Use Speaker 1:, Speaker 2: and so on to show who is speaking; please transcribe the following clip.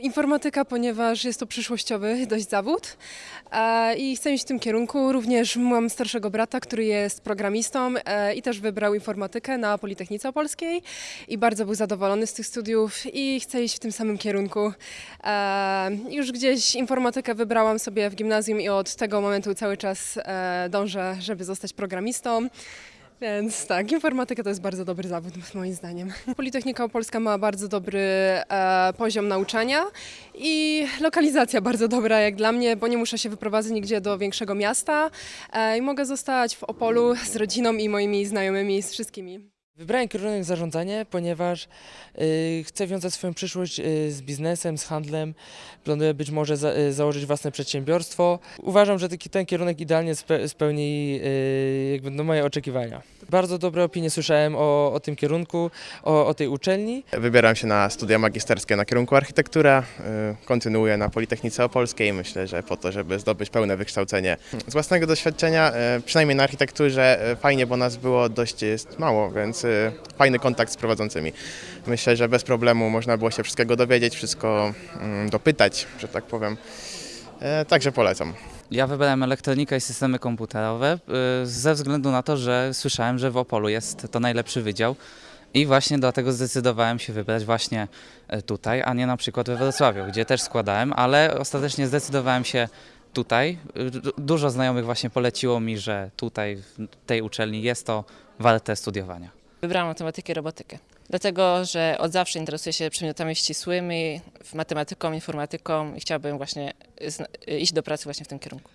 Speaker 1: Informatyka, ponieważ jest to przyszłościowy dość zawód e, i chcę iść w tym kierunku. Również mam starszego brata, który jest programistą e, i też wybrał informatykę na Politechnice Opolskiej i bardzo był zadowolony z tych studiów i chce iść w tym samym kierunku. E, już gdzieś informatykę wybrałam sobie w gimnazjum i od tego momentu cały czas dążę, żeby zostać programistą. Więc tak, informatyka to jest bardzo dobry zawód moim zdaniem. Politechnika Opolska ma bardzo dobry e, poziom nauczania i lokalizacja bardzo dobra jak dla mnie, bo nie muszę się wyprowadzać nigdzie do większego miasta e, i mogę zostać w Opolu z rodziną i moimi znajomymi, z wszystkimi.
Speaker 2: Wybrałem kierunek zarządzanie, ponieważ y, chcę wiązać swoją przyszłość y, z biznesem, z handlem. Planuję być może za, y, założyć własne przedsiębiorstwo. Uważam, że taki, ten kierunek idealnie spe, spełni y, jakby no, moje oczekiwania. Bardzo dobre opinie słyszałem o, o tym kierunku, o, o tej uczelni.
Speaker 3: Wybieram się na studia magisterskie na kierunku architektura, y, kontynuuję na Politechnice Opolskiej, myślę, że po to, żeby zdobyć pełne wykształcenie. Z własnego doświadczenia, y, przynajmniej na architekturze, y, fajnie, bo nas było dość mało, więc fajny kontakt z prowadzącymi. Myślę, że bez problemu można było się wszystkiego dowiedzieć, wszystko mm, dopytać, że tak powiem. E, Także polecam.
Speaker 4: Ja wybrałem elektronikę i systemy komputerowe y, ze względu na to, że słyszałem, że w Opolu jest to najlepszy wydział i właśnie dlatego zdecydowałem się wybrać właśnie y, tutaj, a nie na przykład we Wrocławiu, gdzie też składałem, ale ostatecznie zdecydowałem się tutaj. Y, du- Dużo znajomych właśnie poleciło mi, że tutaj w tej uczelni jest to warte studiowania.
Speaker 5: Wybrałam matematykę i robotykę. Dlatego, że od zawsze interesuję się przedmiotami ścisłymi, matematyką, informatyką i chciałabym właśnie iść do pracy właśnie w tym kierunku.